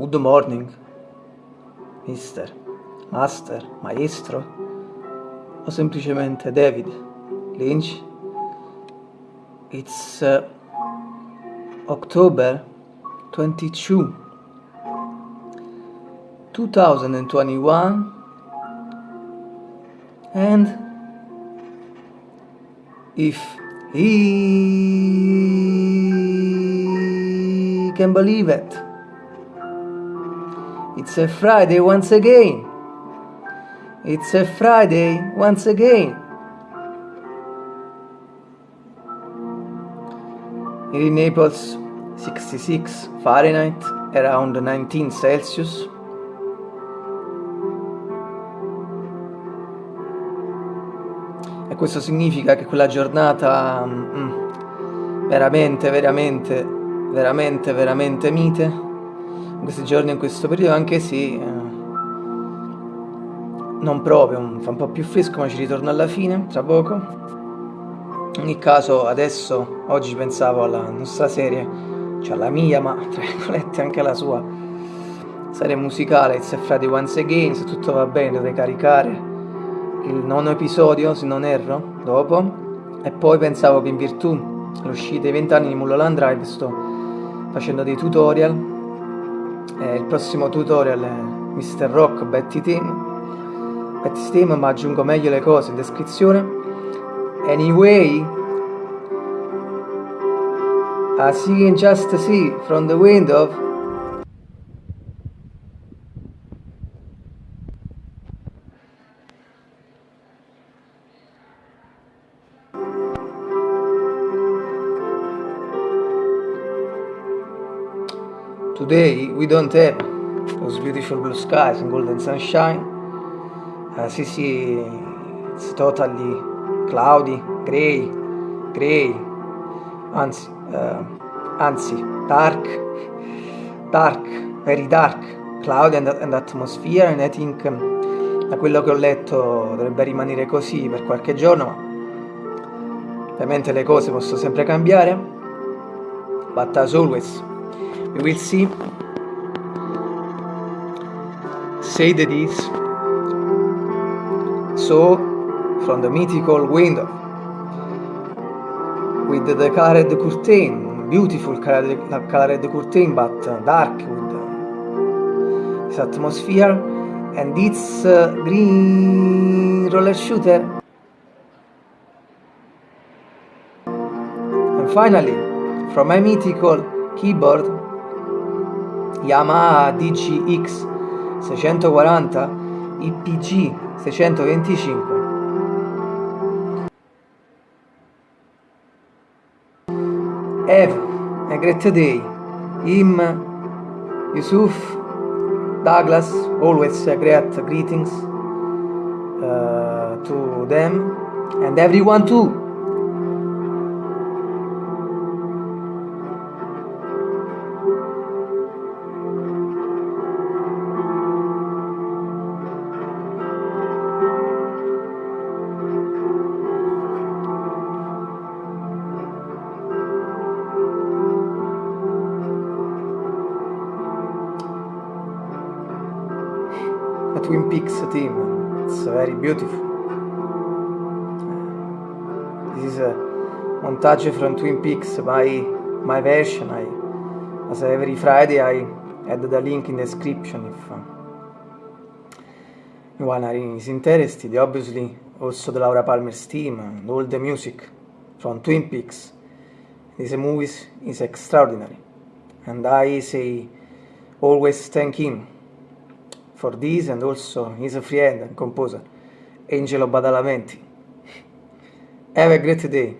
good morning, mister, master, maestro, o semplicemente David Lynch. It's uh, October 22, 2021, and if he can believe it. It's a Friday once again. It's a Friday once again. Here in Naples, 66 Fahrenheit, around 19 Celsius. E questo significa che quella giornata mm, veramente, veramente, veramente, veramente mite, in questi giorni, in questo periodo, anche se eh, non proprio, fa un po' più fresco, ma ci ritorno alla fine, tra poco. In ogni caso, adesso, oggi pensavo alla nostra serie, cioè alla mia, ma tra virgolette anche alla sua serie musicale, It's a Friday Once Again, se tutto va bene dovrei caricare il nono episodio, se non erro, dopo. E poi pensavo che in virtù dell'uscita dei 20 anni di Mulholland Drive sto facendo dei tutorial. E il prossimo tutorial è Mr. Rock Betty Team. Betty Team, ma aggiungo meglio le cose in descrizione. Anyway, as you can just see from the window, Today we don't have those beautiful blue skies and golden sunshine. Uh, see, see, it's totally cloudy, gray, gray, anzi, uh, anzi, dark, dark, very dark, cloudy and, and atmosphere and I think um, da quello che ho letto dovrebbe rimanere così per qualche giorno, ma ovviamente le cose possono sempre cambiare, but as always we will see. Say that is so from the mythical window. With the colored curtain beautiful colored, colored curtain but dark with this atmosphere and its uh, green roller shooter. And finally from my mythical keyboard Yamaha DGX 640 IPG 625 Have a great day Him Yusuf Douglas always great greetings uh, to them and everyone too Twin Peaks team. It's very beautiful. This is a montage from Twin Peaks, my, my version. I, as every Friday I add the link in the description if uh, anyone is interested. Obviously also the Laura Palmer's team and all the music from Twin Peaks. This movie is extraordinary and I say always thank him for this and also his friend and composer, Angelo Badalamenti. Have a great day.